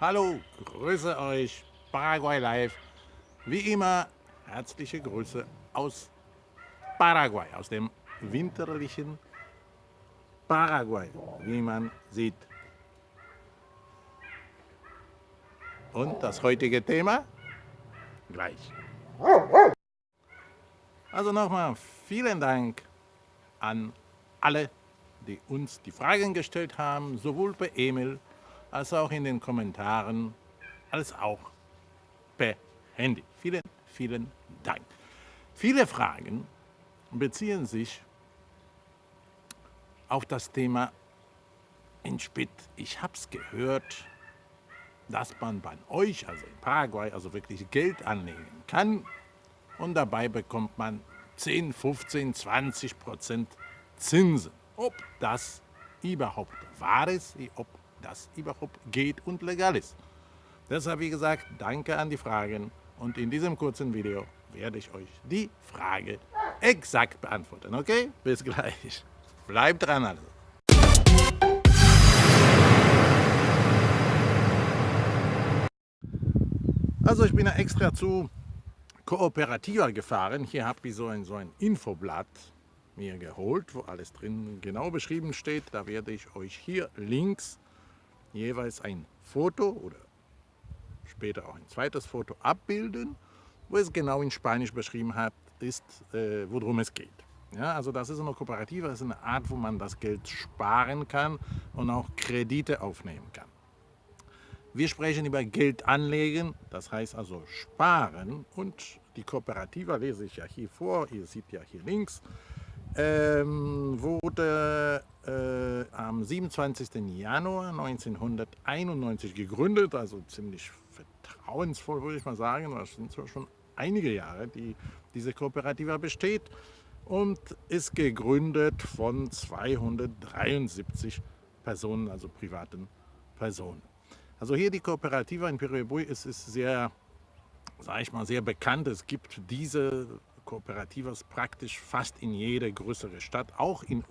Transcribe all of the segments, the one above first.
Hallo, grüße euch, Paraguay Live. Wie immer, herzliche Grüße aus Paraguay, aus dem winterlichen Paraguay, wie man sieht. Und das heutige Thema? Gleich. Also nochmal vielen Dank an alle, die uns die Fragen gestellt haben, sowohl per E-Mail als auch in den Kommentaren, als auch per Handy. Vielen, vielen Dank. Viele Fragen beziehen sich auf das Thema Entspit. Ich habe es gehört, dass man bei euch, also in Paraguay, also wirklich Geld anlegen kann und dabei bekommt man 10, 15, 20 Prozent Zinsen. Ob das überhaupt wahr ist, ob das überhaupt geht und legal ist. Deshalb, wie gesagt, danke an die Fragen und in diesem kurzen Video werde ich euch die Frage exakt beantworten. Okay? Bis gleich. Bleibt dran also. Also ich bin ja extra zu Kooperativer gefahren. Hier habe ich so ein, so ein Infoblatt mir geholt, wo alles drin genau beschrieben steht. Da werde ich euch hier links jeweils ein Foto oder später auch ein zweites Foto abbilden, wo es genau in Spanisch beschrieben hat, ist, äh, worum es geht. Ja, also das ist eine Kooperative, das ist eine Art, wo man das Geld sparen kann und auch Kredite aufnehmen kann. Wir sprechen über Geld anlegen, das heißt also sparen und die Kooperative lese ich ja hier vor, ihr seht ja hier links, ähm, wurde äh, am 27. Januar 1991 gegründet, also ziemlich vertrauensvoll würde ich mal sagen, das sind schon einige Jahre, die diese Kooperative besteht und ist gegründet von 273 Personen, also privaten Personen. Also hier die Kooperative in Piribui ist, ist sehr, sage ich mal, sehr bekannt. Es gibt diese Kooperativas praktisch fast in jede größere Stadt, auch in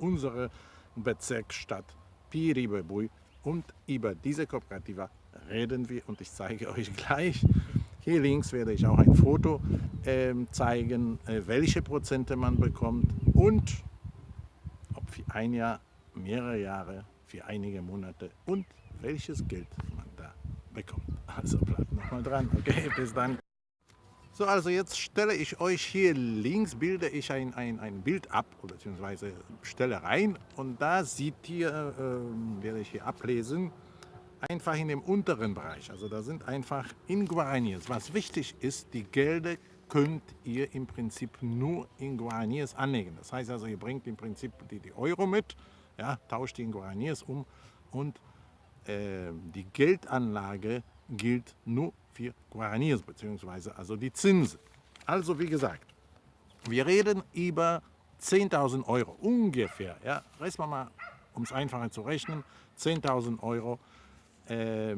unserer Bezirksstadt Piribui. Und über diese Kooperativa reden wir und ich zeige euch gleich. Hier links werde ich auch ein Foto äh, zeigen, äh, welche Prozente man bekommt und ob für ein Jahr, mehrere Jahre, für einige Monate und welches Geld man bekommt. Also bleibt nochmal dran. Okay, bis dann. So, also jetzt stelle ich euch hier links, bilde ich ein, ein, ein Bild ab, beziehungsweise stelle rein und da seht ihr, äh, werde ich hier ablesen, einfach in dem unteren Bereich. Also da sind einfach in Guaraníes. Was wichtig ist, die Gelder könnt ihr im Prinzip nur in Guaraníes anlegen. Das heißt also, ihr bringt im Prinzip die, die Euro mit, ja, tauscht die in Guaraníes um und äh, die Geldanlage gilt nur für Guaraníes, beziehungsweise also die Zinsen. Also wie gesagt, wir reden über 10.000 Euro ungefähr. Ja, rechnen wir mal, um es einfacher zu rechnen, 10.000 Euro äh,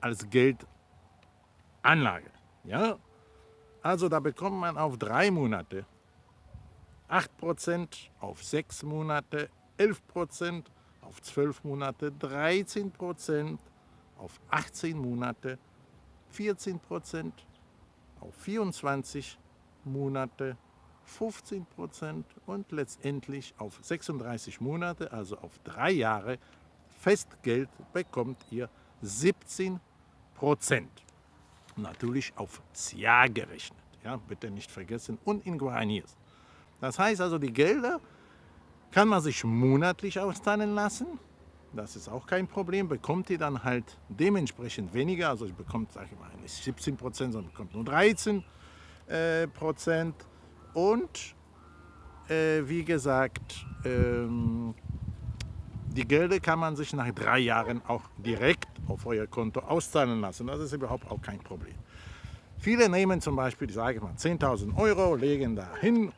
als Geldanlage. Ja? Also da bekommt man auf drei Monate 8%, auf sechs Monate 11%, auf 12 Monate 13 Prozent, auf 18 Monate 14 Prozent, auf 24 Monate 15 Prozent und letztendlich auf 36 Monate, also auf drei Jahre Festgeld bekommt ihr 17 Prozent. Natürlich aufs Jahr gerechnet, ja, bitte nicht vergessen, und in Guaraníes. Das heißt also, die Gelder kann man sich monatlich auszahlen lassen. Das ist auch kein Problem. Bekommt ihr dann halt dementsprechend weniger. Also ich bekommt, sage ich mal, nicht 17 Prozent, sondern bekommt nur 13 äh, Prozent. Und äh, wie gesagt, ähm, die Gelder kann man sich nach drei Jahren auch direkt auf euer Konto auszahlen lassen. Das ist überhaupt auch kein Problem. Viele nehmen zum Beispiel, sage ich mal, 10.000 Euro, legen da hin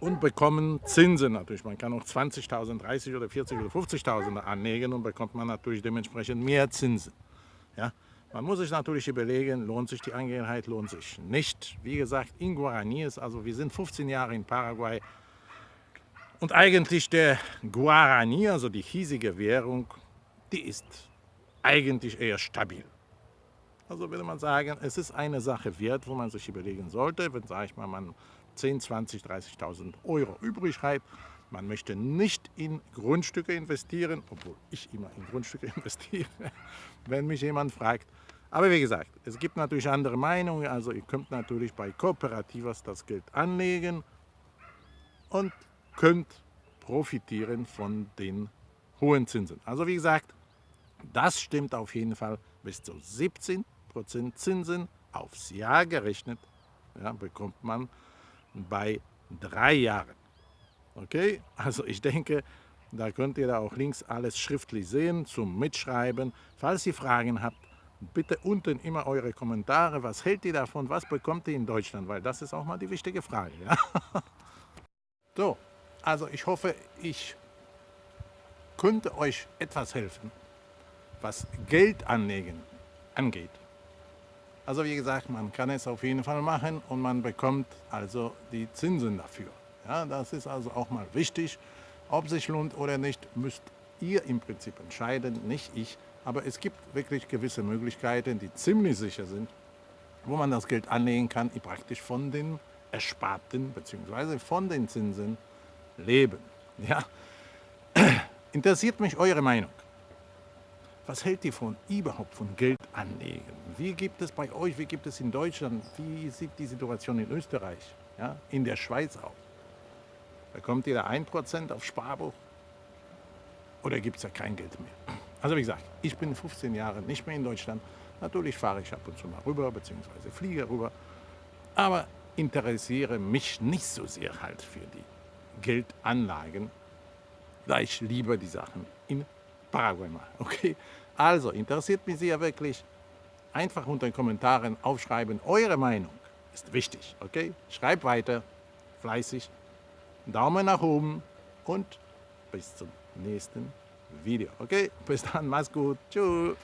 und bekommen Zinsen natürlich. Man kann auch 20.000, 30 oder 40 oder 50.000 anlegen und bekommt man natürlich dementsprechend mehr Zinsen. Ja? Man muss sich natürlich überlegen, lohnt sich die Angelegenheit, lohnt sich nicht. Wie gesagt, in Guaraníes, also wir sind 15 Jahre in Paraguay und eigentlich der Guarani, also die hiesige Währung, die ist eigentlich eher stabil. Also würde man sagen, es ist eine Sache wert, wo man sich überlegen sollte, wenn, sage ich mal, man 10, 20, 30.000 Euro übrig hat. Man möchte nicht in Grundstücke investieren, obwohl ich immer in Grundstücke investiere, wenn mich jemand fragt. Aber wie gesagt, es gibt natürlich andere Meinungen. Also ihr könnt natürlich bei Kooperativas das Geld anlegen und könnt profitieren von den hohen Zinsen. Also wie gesagt, das stimmt auf jeden Fall. Bis zu 17% Zinsen aufs Jahr gerechnet ja, bekommt man bei drei Jahren. Okay, also ich denke, da könnt ihr da auch links alles schriftlich sehen zum Mitschreiben. Falls ihr Fragen habt, bitte unten immer eure Kommentare. Was hält ihr davon? Was bekommt ihr in Deutschland? Weil das ist auch mal die wichtige Frage. Ja? So, also ich hoffe, ich könnte euch etwas helfen, was Geld anlegen angeht. Also wie gesagt, man kann es auf jeden Fall machen und man bekommt also die Zinsen dafür. Ja, das ist also auch mal wichtig. Ob sich lohnt oder nicht, müsst ihr im Prinzip entscheiden, nicht ich. Aber es gibt wirklich gewisse Möglichkeiten, die ziemlich sicher sind, wo man das Geld anlegen kann, praktisch von den Ersparten bzw. von den Zinsen leben. Ja? Interessiert mich eure Meinung. Was hält ihr von überhaupt von Geld anlegen? Wie gibt es bei euch, wie gibt es in Deutschland, wie sieht die Situation in Österreich, ja, in der Schweiz aus? Bekommt ihr da 1% auf Sparbuch oder gibt es da kein Geld mehr? Also wie gesagt, ich bin 15 Jahre nicht mehr in Deutschland. Natürlich fahre ich ab und zu mal rüber, beziehungsweise fliege rüber. Aber interessiere mich nicht so sehr halt für die Geldanlagen, da ich lieber die Sachen in Paraguay mache. Okay? Also, interessiert mich sehr wirklich. Einfach unter den Kommentaren aufschreiben, eure Meinung ist wichtig. Okay? Schreibt weiter, fleißig, Daumen nach oben und bis zum nächsten Video. Okay, bis dann, mach's gut, tschüss.